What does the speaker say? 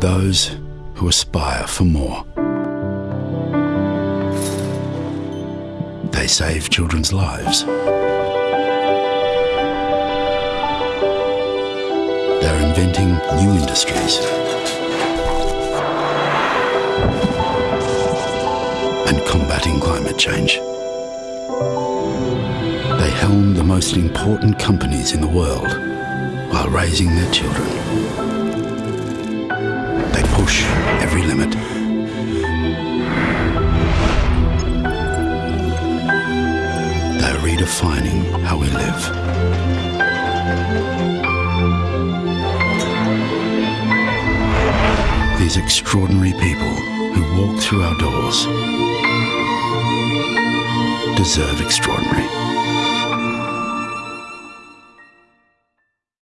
those who aspire for more. They save children's lives. They're inventing new industries and combating climate change. They helm the most important companies in the world while raising their children. Push every limit. They're redefining how we live. These extraordinary people who walk through our doors deserve extraordinary.